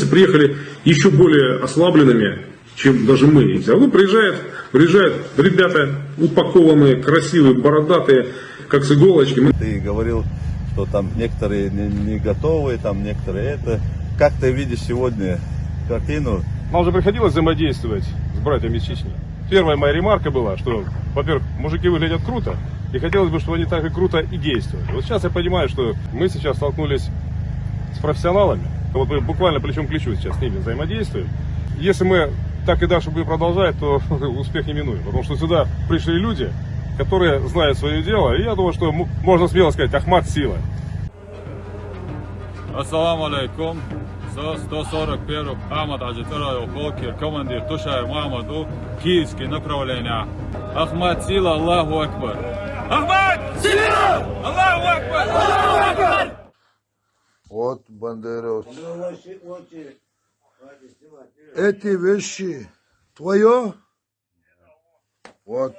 приехали еще более ослабленными, чем даже мы. А ну, приезжают, приезжают ребята упакованные, красивые, бородатые, как с иголочки. Мы- Ты говорил, что там некоторые не, не готовы, там некоторые это. Как ты видишь сегодня картину? Нам уже приходилось взаимодействовать с братьями из Чечни. Первая моя ремарка была, что, во-первых, мужики выглядят круто, и хотелось бы, чтобы они так же круто и действовали. Вот сейчас я понимаю, что мы сейчас столкнулись с профессионалами. Вот мы буквально плечом к плечу сейчас с ними взаимодействуем. Если мы так и дальше будем продолжать, то успех неминуем. Потому что сюда пришли люди, которые знают свое дело. И я думаю, что можно смело сказать, Ахмат сила. Assalamu alaikum. Sa 141 Ahmad Аджитаров Холкер, командир Тушай Мамаду, Киевский направление. Ахмад Сила, Аллаху Акбар. Ахмад Сила! Аллаху Акбар! Вот Бандерос. Эти вещи твое? Вот.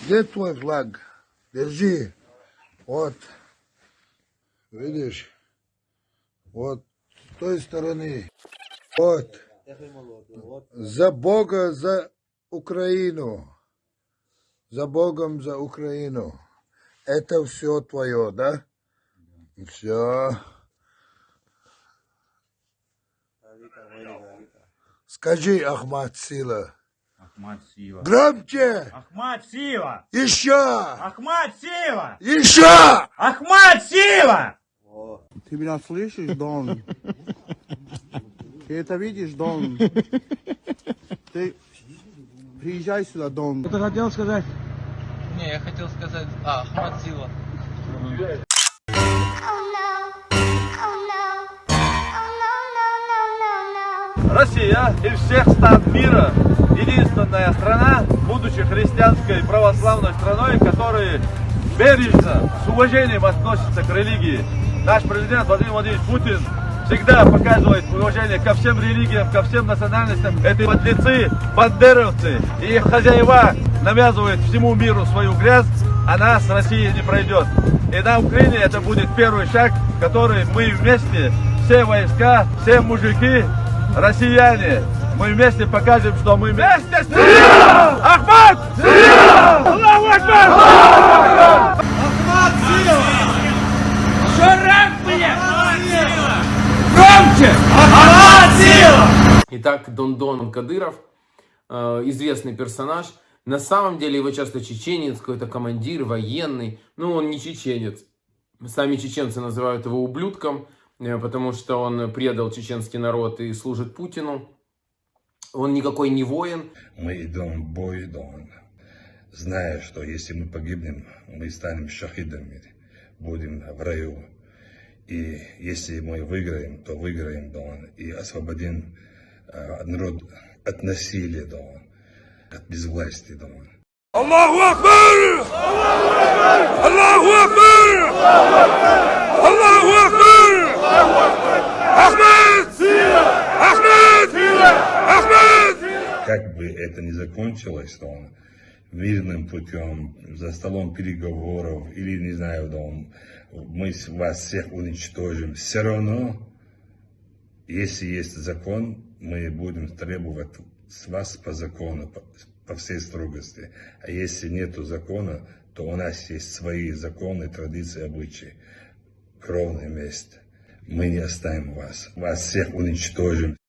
Где твой флаг? Держи. Вот. Видишь? Вот. С той стороны. Вот. За Бога, за Украину. За Богом, за Украину. Это все твое, да? Все. Скажи, Ахмад Сила. Ахмад Сила. Громче! Ахмад Сила! Еще! Ахмад Сила! Еще! Ахмад Сила! Ты меня слышишь, Дон? Ты это видишь, Дон? Ты приезжай сюда, Дон. Ты хотел сказать? Не, я хотел сказать, а, Ахмад Сила. Россия из всех стран мира единственная страна, будучи христианской православной страной, которая бережно, с уважением относится к религии. Наш президент Владимир Владимирович Путин всегда показывает уважение ко всем религиям, ко всем национальностям. Эти подлецы, бандеровцы и их хозяева навязывают всему миру свою грязь, а нас Россия не пройдет. И на Украине это будет первый шаг, который мы вместе, все войска, все мужики, россияне, мы вместе покажем, что мы вместе с Ахмад! Аллаху Акбар! Итак, Дондон Кадыров, э, известный персонаж. На самом деле его часто чеченец, какой-то командир, военный. Ну, он не чеченец. Сами чеченцы называют его ублюдком, потому что он предал чеченский народ и служит Путину. Он никакой не воин. Мы идем в бой, Дон, зная, что если мы погибнем, мы станем шахидами, будем в раю. И если мы выиграем, то выиграем, Дон, и освободим э, народ от насилия, Дон, от безвластия, Дон. Аллаху Акбар! Аллаху Акбар! Аллаху Как бы это ни закончилось, Дон, мирным путем, за столом переговоров, или, не знаю, Дон, мы вас всех уничтожим, все равно, если есть закон, мы будем требовать с вас по закону, по, по всей строгости. А если нету закона, то у нас есть свои законы, традиции, обычаи. Кровное место. Мы не оставим вас. Вас всех уничтожим.